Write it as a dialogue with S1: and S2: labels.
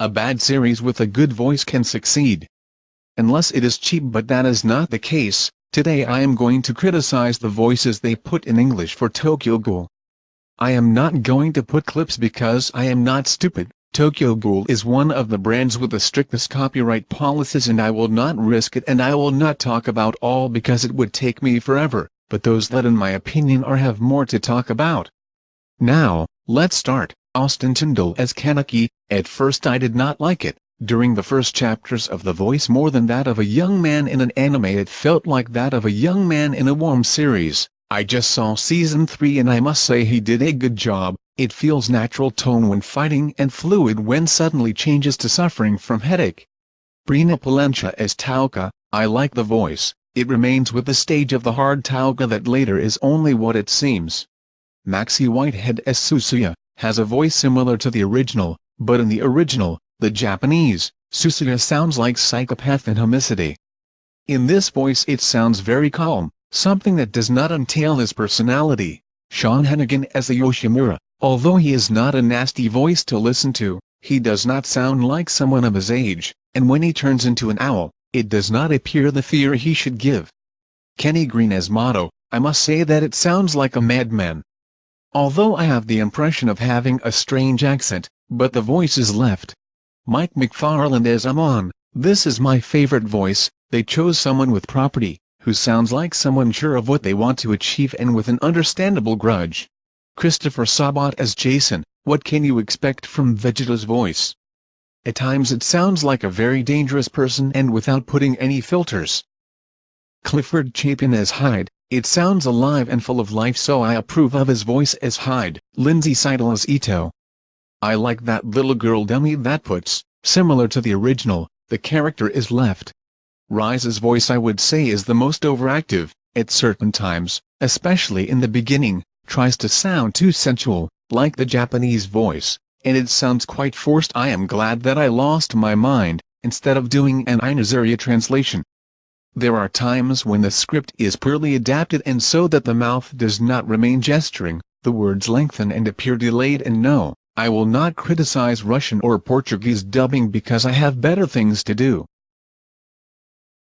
S1: a bad series with a good voice can succeed. Unless it is cheap but that is not the case, today I am going to criticize the voices they put in English for Tokyo Ghoul. I am not going to put clips because I am not stupid, Tokyo Ghoul is one of the brands with the strictest copyright policies and I will not risk it and I will not talk about all because it would take me forever, but those that in my opinion are have more to talk about. Now, let's start. Austin Tindle as Kaneki, at first I did not like it, during the first chapters of the voice more than that of a young man in an anime it felt like that of a young man in a warm series. I just saw season 3 and I must say he did a good job, it feels natural tone when fighting and fluid when suddenly changes to suffering from headache. Brina Palencia as Touka, I like the voice, it remains with the stage of the hard Touka that later is only what it seems. Maxey Whitehead as Suzuya, has a voice similar to the original, but in the original, the Japanese, Suzuya sounds like psychopath and homicide. In this voice it sounds very calm, something that does not entail his personality. Sean Hennigan as the Yoshimura, although he is not a nasty voice to listen to, he does not sound like someone of his age, and when he turns into an owl, it does not appear the fear he should give. Kenny Green as Motto, I must say that it sounds like a madman, although I have the impression of having a strange accent, but the voice is left. Mike McFarland as Amon, this is my favorite voice, they chose someone with property, who sounds like someone sure of what they want to achieve and with an understandable grudge. Christopher Sabat as Jason, what can you expect from Vegeta's voice? At times it sounds like a very dangerous person and without putting any filters. Clifford Chapin as Hyde, it sounds alive and full of life so I approve of his voice as Hyde. Lindsay Seidel as Ito. I like that little girl dummy that puts, similar to the original, the character is left. Rize's voice I would say is the most overactive, at certain times, especially in the beginning, tries to sound too sensual, like the Japanese voice, and it sounds quite forced I am glad that I lost my mind, instead of doing an Inazuria translation. There are times when the script is poorly adapted and so that the mouth does not remain gesturing, the words lengthen and appear delayed and no, I will not criticize Russian or Portuguese dubbing because I have better things to do.